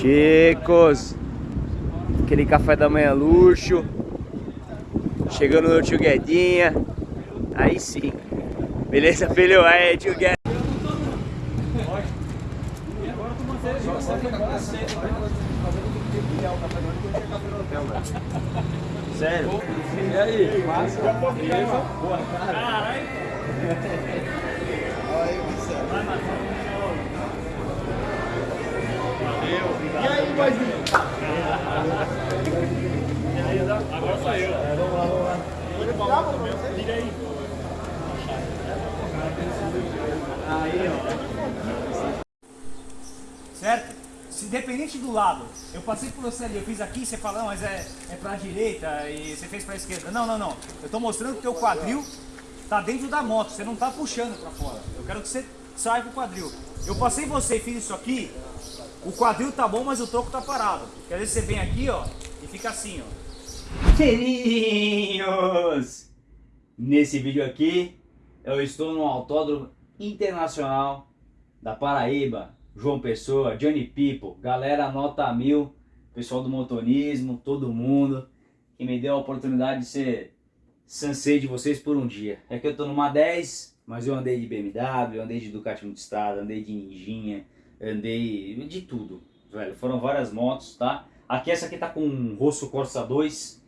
Chicos. Aquele café da manhã luxo. Chegando no tio Guedinha. Aí sim. Beleza, filho? Aí, tio Guedinha. Sério? E aí? Massa? Beleza? Boa tarde. E aí, boizinho? Agora sou eu. Vamos lá, vamos lá. Tira aí. Aí, ó. Certo? Do lado, eu passei por você ali, eu fiz aqui, você fala, mas é, é pra direita e você fez pra esquerda. Não, não, não. Eu tô mostrando que o teu quadril tá dentro da moto, você não tá puxando pra fora. Eu quero que você saia com o quadril. Eu passei você e fiz isso aqui, o quadril tá bom, mas o troco tá parado. Às vezes você vem aqui, ó, e fica assim, ó. Filhinhos! Nesse vídeo aqui, eu estou no Autódromo Internacional da Paraíba, João Pessoa, Johnny People, galera nota mil, pessoal do motorismo, todo mundo que me deu a oportunidade de ser sensei de vocês por um dia. É que eu tô numa 10, mas eu andei de BMW, andei de Ducati Multistrada, andei de Ninjinha, andei de tudo, velho. Foram várias motos, tá? Aqui essa aqui tá com um Rosso Corsa 2,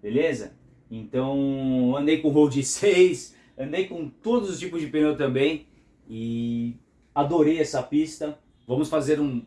beleza? Então andei com Road 6, andei com todos os tipos de pneu também e adorei essa pista. Vamos fazer um,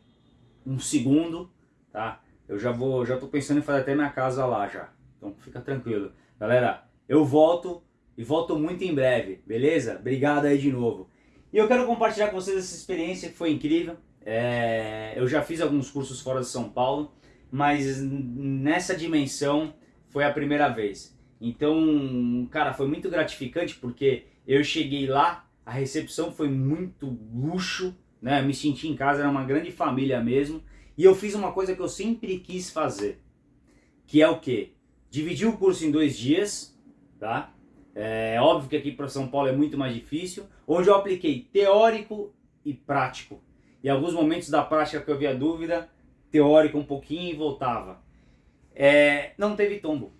um segundo, tá? Eu já vou, já tô pensando em fazer até minha casa lá já. Então fica tranquilo. Galera, eu volto e volto muito em breve, beleza? Obrigado aí de novo. E eu quero compartilhar com vocês essa experiência que foi incrível. É, eu já fiz alguns cursos fora de São Paulo, mas nessa dimensão foi a primeira vez. Então, cara, foi muito gratificante porque eu cheguei lá, a recepção foi muito luxo, né? Me senti em casa, era uma grande família mesmo. E eu fiz uma coisa que eu sempre quis fazer, que é o quê? Dividir o curso em dois dias, tá? É óbvio que aqui para São Paulo é muito mais difícil, onde eu apliquei teórico e prático. Em alguns momentos da prática que eu havia dúvida, teórico um pouquinho e voltava. É, não teve tombo.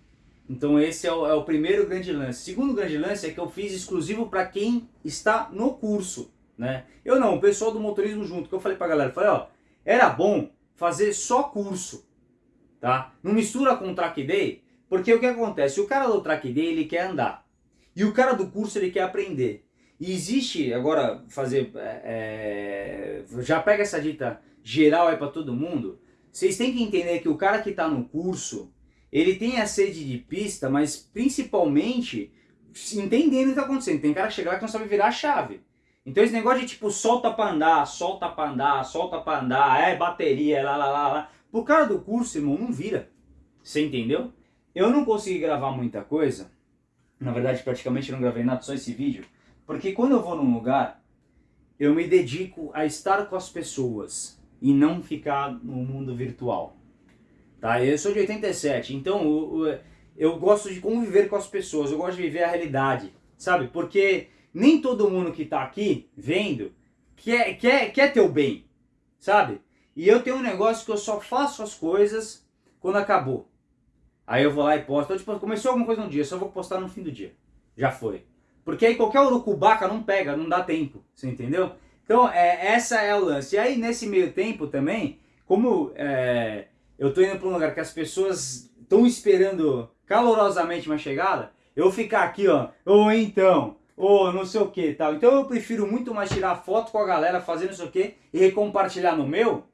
Então esse é o, é o, primeiro grande lance. Segundo grande lance é que eu fiz exclusivo para quem está no curso. Né? Eu não, o pessoal do motorismo junto, que eu falei pra galera, falei, ó, era bom fazer só curso, tá? Não mistura com track day, porque o que acontece? O cara do track day, ele quer andar, e o cara do curso, ele quer aprender. E existe, agora, fazer, é, é já pega essa dita geral aí pra todo mundo, vocês têm que entender que o cara que tá no curso, ele tem a sede de pista, mas principalmente entendendo o que tá acontecendo. Tem cara que chega lá que não sabe virar a chave. Então esse negócio de tipo solta pra andar, solta pra andar, solta pra andar, é bateria, lá lá lá lá. Por causa do curso, irmão, não vira. Você entendeu? Eu não consegui gravar muita coisa. Na verdade, praticamente não gravei nada, só esse vídeo. Porque quando eu vou num lugar, eu me dedico a estar com as pessoas e não ficar no mundo virtual. Tá? Eu sou de 87, então eu, eu gosto de conviver com as pessoas, eu gosto de viver a realidade, sabe? Porque nem todo mundo que está aqui vendo quer, quer, quer teu bem, sabe? E eu tenho um negócio que eu só faço as coisas quando acabou. Aí eu vou lá e posto. Então, tipo, começou alguma coisa no dia, só vou postar no fim do dia. Já foi. Porque aí qualquer urucubaca não pega, não dá tempo. Você entendeu? Então, é, essa é o lance. E aí, nesse meio tempo também, como é, eu tô indo para um lugar que as pessoas estão esperando calorosamente uma chegada, eu ficar aqui, ó, ou então, ou não sei o que tal. Então eu prefiro muito mais tirar foto com a galera fazendo isso aqui e compartilhar no meu,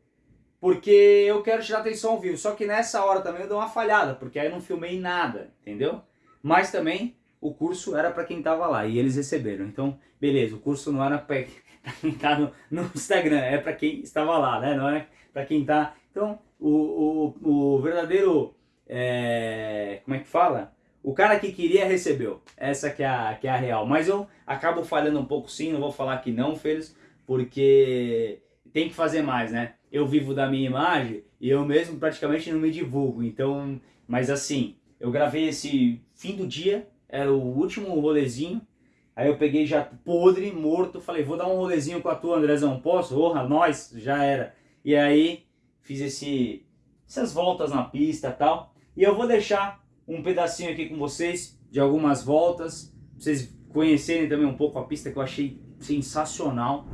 porque eu quero tirar atenção ao vivo. Só que nessa hora também eu dou uma falhada, porque aí eu não filmei nada, entendeu? Mas também o curso era para quem tava lá e eles receberam. Então, beleza, o curso não era para quem tá no, no, Instagram, é para quem estava lá, né? Não é para quem tá... Então, o, o, o verdadeiro... É, como é que fala? O cara que queria recebeu. Essa que é, a, que é a real. Mas eu acabo falhando um pouco sim, não vou falar que não, Feliz, porque tem que fazer mais, né? Eu vivo da minha imagem e eu mesmo praticamente não me divulgo. Então, mas assim, eu gravei esse fim do dia, era o último rolezinho. Aí eu peguei já podre, morto, falei, vou dar um rolezinho com a tua, Andrezão, posso? Orra, nós, já era. E aí fiz esse, essas voltas na pista e tal. E eu vou deixar um pedacinho aqui com vocês de algumas voltas, pra vocês conhecerem também um pouco a pista que eu achei sensacional.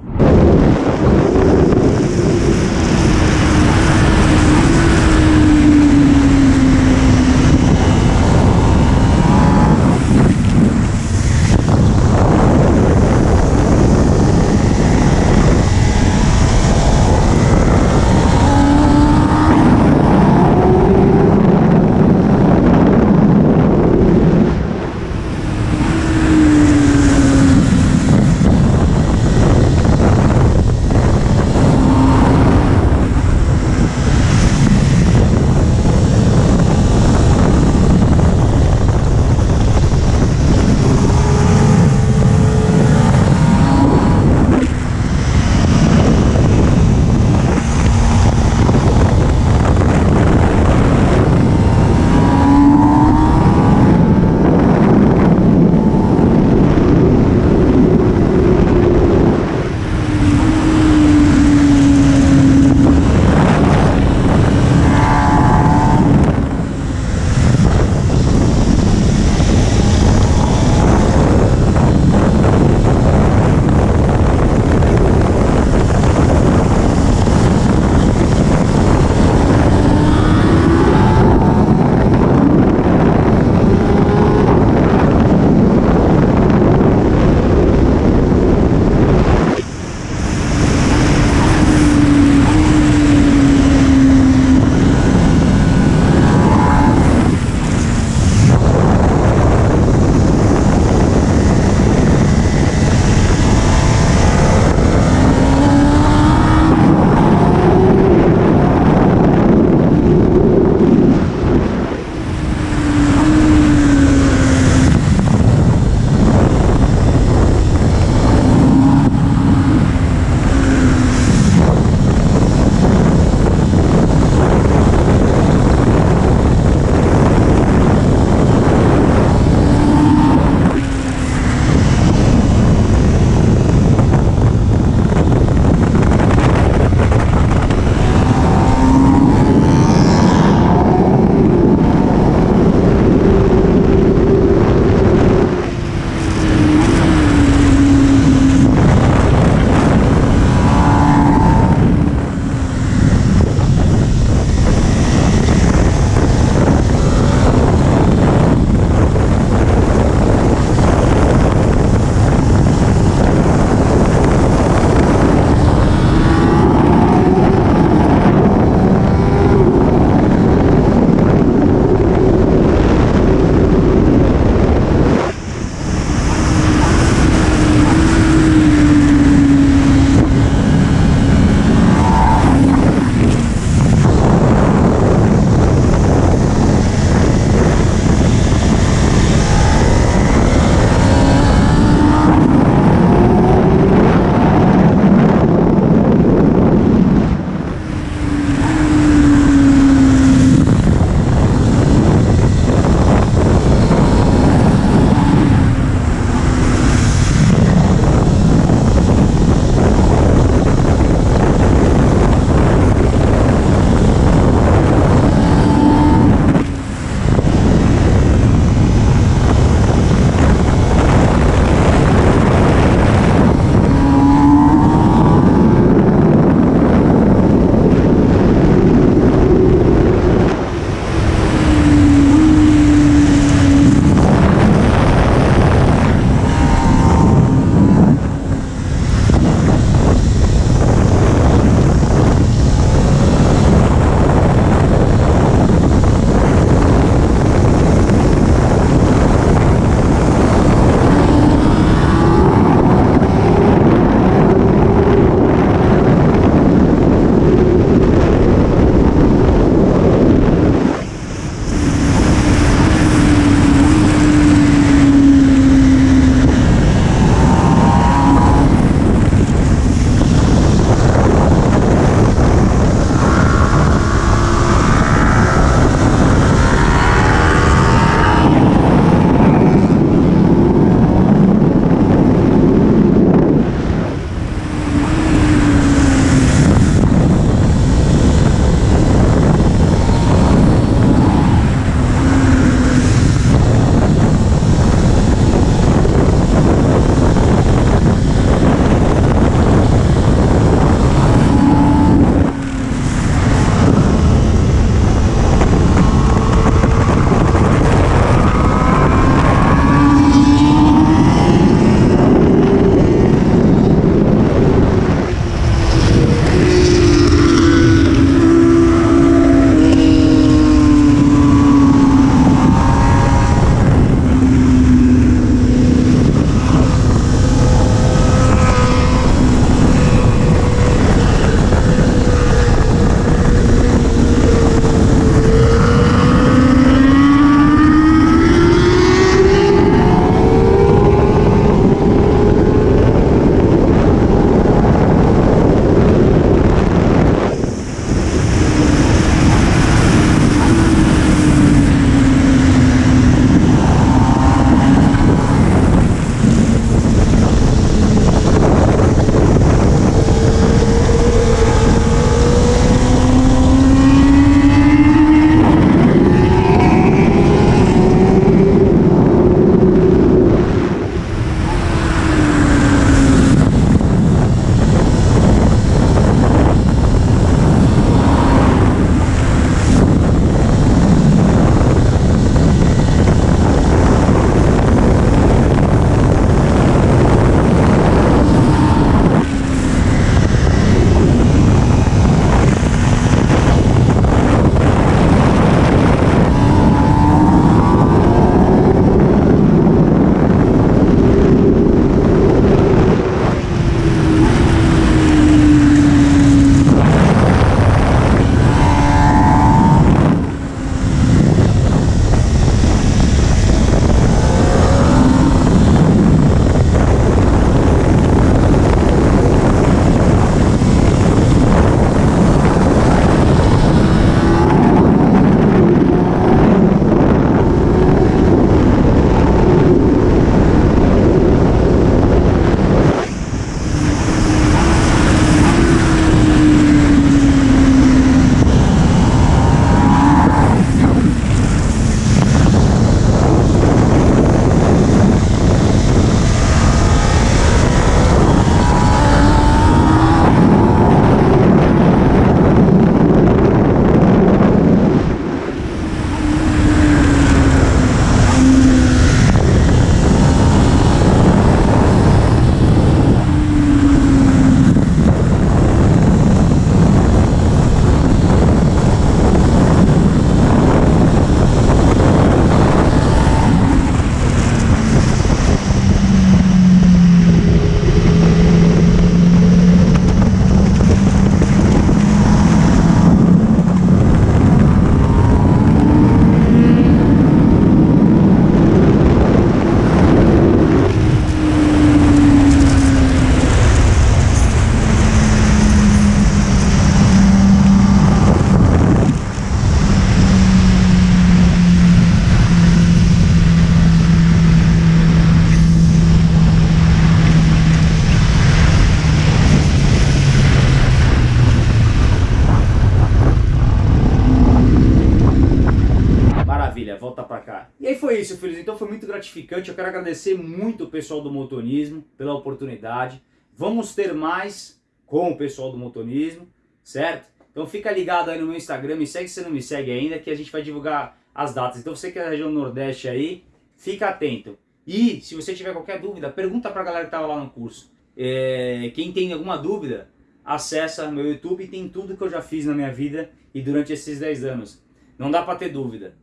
Foi isso, filhos. Então foi muito gratificante. Eu quero agradecer muito o pessoal do motonismo pela oportunidade. Vamos ter mais com o pessoal do motonismo, certo? Então fica ligado aí no meu Instagram, me segue se não me segue ainda, que a gente vai divulgar as datas. Então você que é da região Nordeste aí, fica atento. E se você tiver qualquer dúvida, pergunta pra galera que tava lá no curso. É, quem tem alguma dúvida, acessa meu YouTube, tem tudo que eu já fiz na minha vida e durante esses 10 anos. Não dá pra ter dúvida.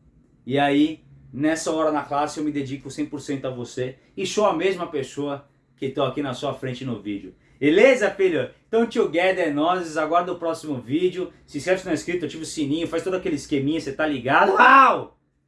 E aí, nessa hora na classe, eu me dedico 100% a você e sou a mesma pessoa que estou aqui na sua frente no vídeo. Beleza, filho? Então, together, nós, aguarda o próximo vídeo. Se inscreve se não é inscrito, ativa o sininho, faz todo aquele esqueminha, você tá ligado? Uau!